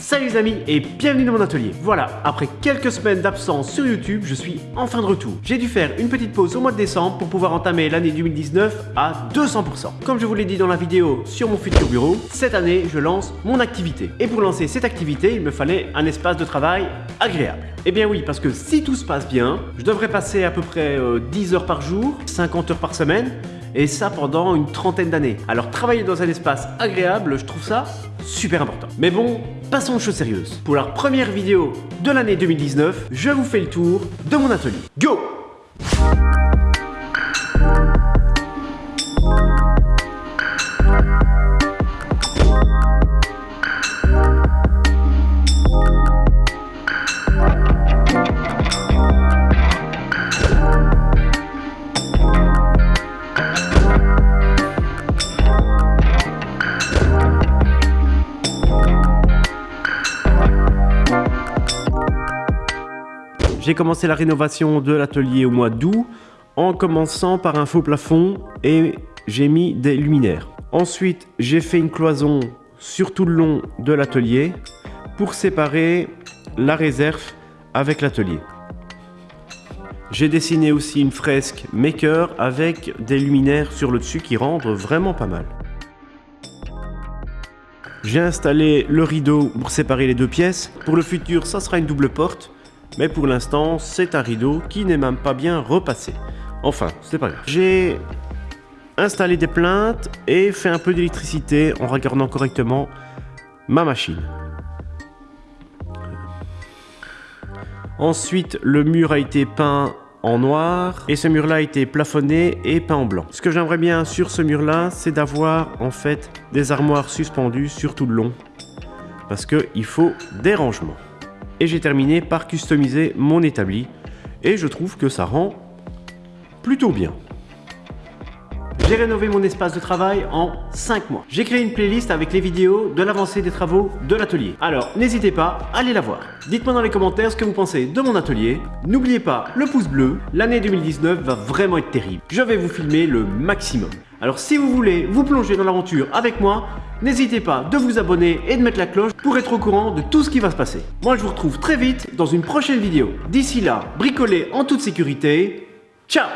Salut les amis et bienvenue dans mon atelier. Voilà, après quelques semaines d'absence sur YouTube, je suis enfin de retour. J'ai dû faire une petite pause au mois de décembre pour pouvoir entamer l'année 2019 à 200%. Comme je vous l'ai dit dans la vidéo sur mon futur bureau, cette année je lance mon activité. Et pour lancer cette activité, il me fallait un espace de travail agréable. Eh bien oui, parce que si tout se passe bien, je devrais passer à peu près 10 euh, heures par jour, 50 heures par semaine, et ça pendant une trentaine d'années. Alors travailler dans un espace agréable, je trouve ça super important. Mais bon, passons aux choses sérieuses. Pour la première vidéo de l'année 2019, je vous fais le tour de mon atelier. Go J'ai commencé la rénovation de l'atelier au mois d'août en commençant par un faux plafond et j'ai mis des luminaires. Ensuite, j'ai fait une cloison sur tout le long de l'atelier pour séparer la réserve avec l'atelier. J'ai dessiné aussi une fresque maker avec des luminaires sur le dessus qui rendent vraiment pas mal. J'ai installé le rideau pour séparer les deux pièces. Pour le futur, ça sera une double porte mais pour l'instant, c'est un rideau qui n'est même pas bien repassé. Enfin, c'est pas grave. J'ai installé des plaintes et fait un peu d'électricité en regardant correctement ma machine. Ensuite, le mur a été peint en noir et ce mur là a été plafonné et peint en blanc. Ce que j'aimerais bien sur ce mur là, c'est d'avoir en fait des armoires suspendues sur tout le long parce qu'il faut des rangements et j'ai terminé par customiser mon établi et je trouve que ça rend plutôt bien. J'ai rénové mon espace de travail en 5 mois. J'ai créé une playlist avec les vidéos de l'avancée des travaux de l'atelier. Alors n'hésitez pas, à aller la voir. Dites-moi dans les commentaires ce que vous pensez de mon atelier. N'oubliez pas le pouce bleu, l'année 2019 va vraiment être terrible. Je vais vous filmer le maximum. Alors si vous voulez vous plonger dans l'aventure avec moi, n'hésitez pas de vous abonner et de mettre la cloche pour être au courant de tout ce qui va se passer. Moi je vous retrouve très vite dans une prochaine vidéo. D'ici là, bricolez en toute sécurité. Ciao